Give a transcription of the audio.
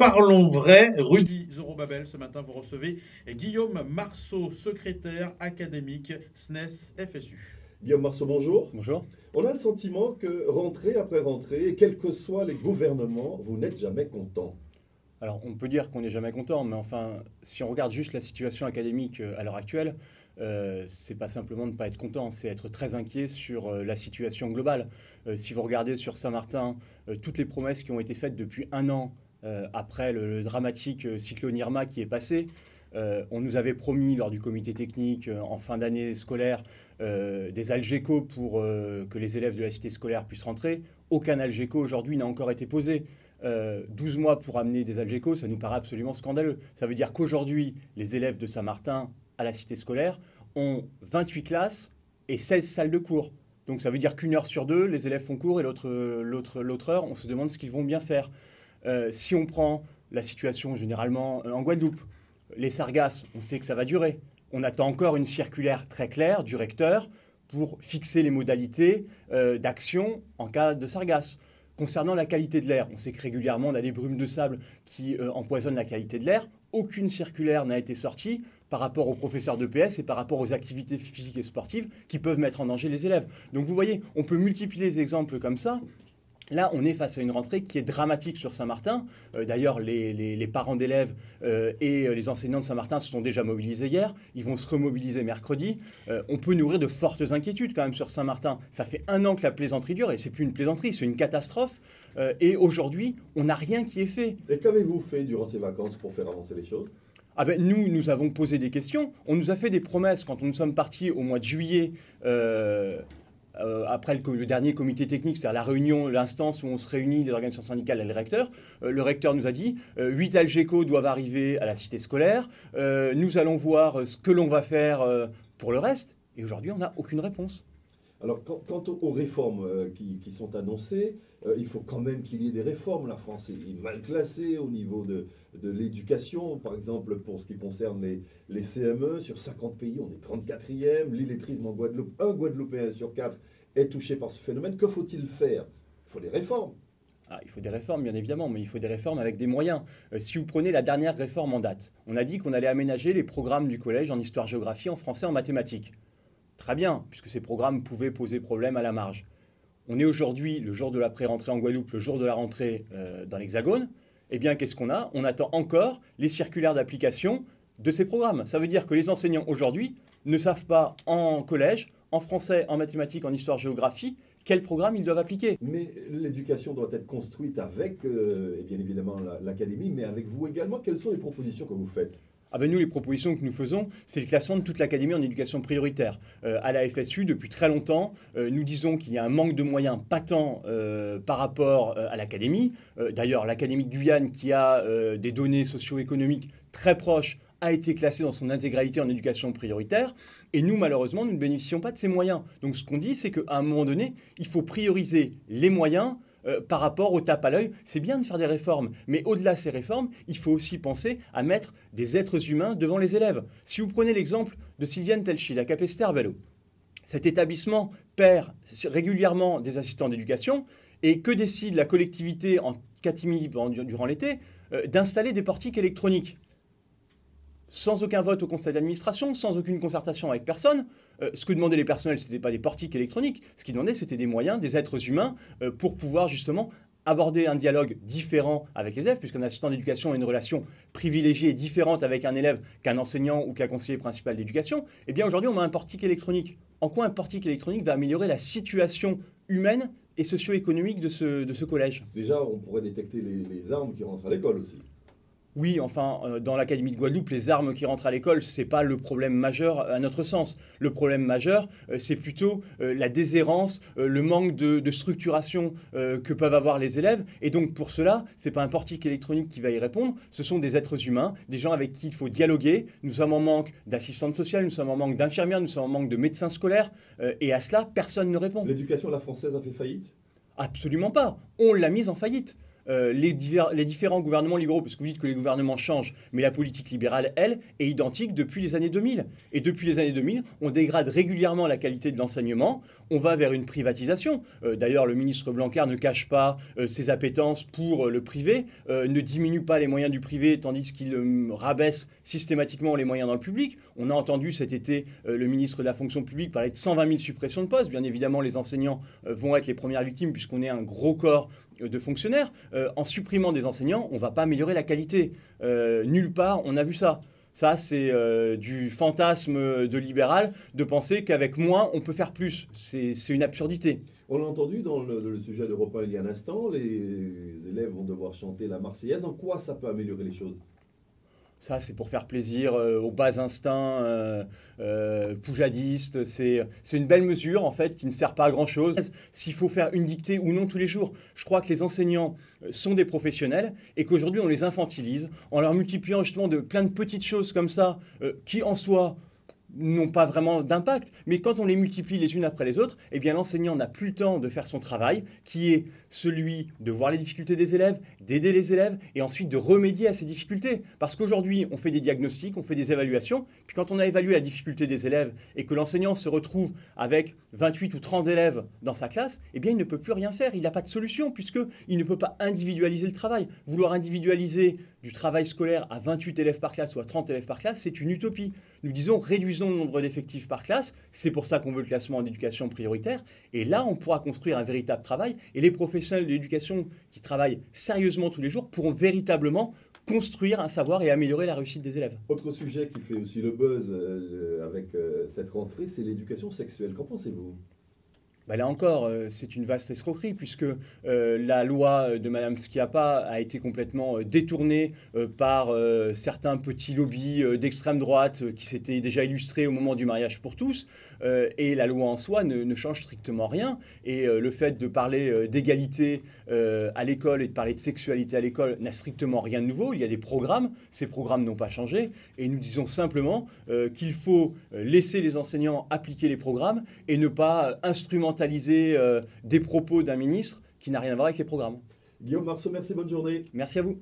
Parlons vrai, Rudy Zorobabel. Ce matin, vous recevez Guillaume Marceau, secrétaire académique SNES FSU. Guillaume Marceau, bonjour. Bonjour. On a le sentiment que rentrée après rentrée, quels que soient les gouvernements, vous n'êtes jamais content. Alors, on peut dire qu'on n'est jamais content, mais enfin, si on regarde juste la situation académique euh, à l'heure actuelle, euh, c'est pas simplement de ne pas être content, c'est être très inquiet sur euh, la situation globale. Euh, si vous regardez sur Saint-Martin, toutes les promesses qui ont été faites depuis un an après le, dramatique cyclone Irma qui est passé, on nous avait promis lors du comité technique en fin d'année scolaire des algécos pour que les élèves de la cité scolaire puissent rentrer. Aucun algéco aujourd'hui n'a encore été posé. 12 mois pour amener des algécos, ça nous paraît absolument scandaleux. Ça veut dire qu'aujourd'hui, les élèves de Saint-Martin à la cité scolaire ont 28 classes et 16 salles de cours. Donc ça veut dire qu'une heure sur deux, les élèves font cours et l'autre heure, on se demande ce qu'ils vont bien faire. Euh, si on prend la situation généralement euh, en Guadeloupe, les sargasses, on sait que ça va durer. On attend encore une circulaire très claire du recteur pour fixer les modalités euh, d'action en cas de sargasses. Concernant la qualité de l'air, on sait que régulièrement on a des brumes de sable qui empoisonnent la qualité de l'air aucune circulaire n'a été sortie par rapport aux professeurs de PS et par rapport aux activités physiques et sportives qui peuvent mettre en danger les élèves. Donc vous voyez, on peut multiplier les exemples comme ça. Là, on est face à une rentrée qui est dramatique sur Saint-Martin. Euh, d'ailleurs, les, parents d'élèves euh, et euh, les enseignants de Saint-Martin se sont déjà mobilisés hier. Ils vont se remobiliser mercredi. on peut nourrir de fortes inquiétudes quand même sur Saint-Martin. Ça fait un an que la plaisanterie dure et c'est plus une plaisanterie, c'est une catastrophe. et aujourd'hui, on n'a rien qui est fait. Et qu'avez-vous fait durant ces vacances pour faire avancer les choses? Ah ben, nous, nous avons posé des questions. On nous a fait des promesses quand nous sommes partis au mois de juillet euh, après le, dernier comité technique, c'est-à-dire la réunion, l'instance où on se réunit des organisations syndicales et le recteur, euh, le recteur nous a dit euh, 8 Algeco doivent arriver à la cité scolaire, euh, nous allons voir ce que l'on va faire pour le reste, et aujourd'hui on n'a aucune réponse. Alors, quant, aux réformes qui, sont annoncées, il faut quand même qu'il y ait des réformes. La France est mal classée au niveau de, l'éducation. Par exemple, pour ce qui concerne les, les, CME, sur 50 pays, on est 34e. L'illettrisme en Guadeloupe, un Guadeloupéen sur quatre est touché par ce phénomène. Que faut-il faire? Il faut des réformes. Ah, il faut des réformes, bien évidemment, mais il faut des réformes avec des moyens. Euh, si vous prenez la dernière réforme en date, on a dit qu'on allait aménager les programmes du collège en histoire-géographie, en français, en mathématiques. Très bien, puisque ces programmes pouvaient poser problème à la marge. On est aujourd'hui, le jour de la pré-rentrée en Guadeloupe, le jour de la rentrée euh, dans l'Hexagone. Eh bien, qu'est-ce qu'on a? On attend encore les circulaires d'application de ces programmes. Ça veut dire que les enseignants aujourd'hui ne savent pas en collège en français, en mathématiques, en histoire-géographie, quel programme ils doivent appliquer. Mais l'éducation doit être construite avec, euh, et bien évidemment, l'académie, mais avec vous également. Quelles sont les propositions que vous faites? Ah nous, les propositions que nous faisons, c'est le classement de toute l'académie en éducation prioritaire. Euh, à la FSU, depuis très longtemps, euh, nous disons qu'il y a un manque de moyens patent par rapport à l'académie. D'ailleurs, l'académie de Guyane, qui a des données socio-économiques très proches a été classé dans son intégralité en éducation prioritaire. Et nous, malheureusement, nous ne bénéficions pas de ces moyens. Donc ce qu'on dit, c'est qu'à un moment donné, il faut prioriser les moyens euh, par rapport au tape à l'œil. C'est bien de faire des réformes, mais au-delà de ces réformes, il faut aussi penser à mettre des êtres humains devant les élèves. Si vous prenez l'exemple de Sylviane Telchi, la Capester Bello, cet établissement perd régulièrement des assistants d'éducation et que décide la collectivité en catimini durant l'été euh, d'installer des portiques électroniques sans aucun vote au conseil d'administration, sans aucune concertation avec personne. Euh, ce que demandaient les personnels, ce n'était pas des portiques électroniques. Ce qu'ils demandaient, c'était des moyens, des êtres humains, euh, pour pouvoir justement aborder un dialogue différent avec les élèves, puisqu'un assistant d'éducation a une relation privilégiée et différente avec un élève qu'un enseignant ou qu'un conseiller principal d'éducation. Eh bien, aujourd'hui, on a un portique électronique. En quoi un portique électronique va améliorer la situation humaine et socio-économique de ce, de ce collège? Déjà, on pourrait détecter les armes qui rentrent à l'école aussi. Oui, enfin, euh, dans l'Académie de Guadeloupe, les armes qui rentrent à l'école, ce n'est pas le problème majeur à notre sens. Le problème majeur, euh, c'est plutôt euh, la déshérence, le manque de, structuration que peuvent avoir les élèves. Et donc, pour cela, ce n'est pas un portique électronique qui va y répondre, ce sont des êtres humains, des gens avec qui il faut dialoguer. Nous sommes en manque d'assistantes sociales, nous sommes en manque d'infirmières, nous sommes en manque de médecins scolaires. et à cela, personne ne répond. L'éducation à la française a fait faillite? Absolument pas. On l'a mise en faillite. Euh, les, différents gouvernements libéraux, parce que vous dites que les gouvernements changent, mais la politique libérale, elle, est identique depuis les années 2000. Et depuis les années 2000, on dégrade régulièrement la qualité de l'enseignement, on va vers une privatisation. Euh, d'ailleurs, le ministre Blanquer ne cache pas euh, ses appétences pour le privé, ne diminue pas les moyens du privé, tandis qu'il rabaisse systématiquement les moyens dans le public. On a entendu cet été le ministre de la fonction publique parler de 120 000 suppressions de postes. Bien évidemment, les enseignants vont être les premières victimes puisqu'on est un gros corps de fonctionnaires. Euh, en supprimant des enseignants, on ne va pas améliorer la qualité. Euh, nulle part, on a vu ça. Ça, c'est euh, du fantasme de libéral de penser qu'avec moins, on peut faire plus. C'est une absurdité. On l'a entendu dans le, le sujet d'Europe il y a un instant, les élèves vont devoir chanter la Marseillaise. En quoi ça peut améliorer les choses? Ça, c'est pour faire plaisir euh, aux bas instincts euh, euh, poujadistes. C'est une belle mesure, en fait, qui ne sert pas à grand-chose. S'il faut faire une dictée ou non tous les jours, je crois que les enseignants sont des professionnels et qu'aujourd'hui, on les infantilise en leur multipliant justement de plein de petites choses comme ça, qui en soi n'ont pas vraiment d'impact, mais quand on les multiplie les unes après les autres, eh bien l'enseignant n'a plus le temps de faire son travail, qui est celui de voir les difficultés des élèves, d'aider les élèves, et ensuite de remédier à ces difficultés. Parce qu'aujourd'hui, on fait des diagnostics, on fait des évaluations, puis quand on a évalué la difficulté des élèves et que l'enseignant se retrouve avec 28 ou 30 élèves dans sa classe, eh bien il ne peut plus rien faire, il n'a pas de solution, puisqu'il ne peut pas individualiser le travail. Vouloir individualiser du travail scolaire à 28 élèves par classe ou à 30 élèves par classe, c'est une utopie. Nous disons réduisons le nombre d'effectifs par classe, c'est pour ça qu'on veut le classement en éducation prioritaire, et là on pourra construire un véritable travail, et les professionnels de l'éducation qui travaillent sérieusement tous les jours pourront véritablement construire un savoir et améliorer la réussite des élèves. Autre sujet qui fait aussi le buzz euh, avec euh, cette rentrée, c'est l'éducation sexuelle. Qu'en pensez-vous? Bah, là encore, euh, c'est une vaste escroquerie puisque euh, la loi de Mme Schiappa a été complètement euh, détournée par certains petits lobbies d'extrême droite qui s'étaient déjà illustrés au moment du mariage pour tous. et la loi en soi ne, change strictement rien. Et le fait de parler d'égalité à l'école et de parler de sexualité à l'école n'a strictement rien de nouveau. Il y a des programmes, ces programmes n'ont pas changé. Et nous disons simplement qu'il faut laisser les enseignants appliquer les programmes et ne pas instrumenter euh, des propos d'un ministre qui n'a rien à voir avec les programmes. Guillaume Marceau, merci, bonne journée. Merci à vous.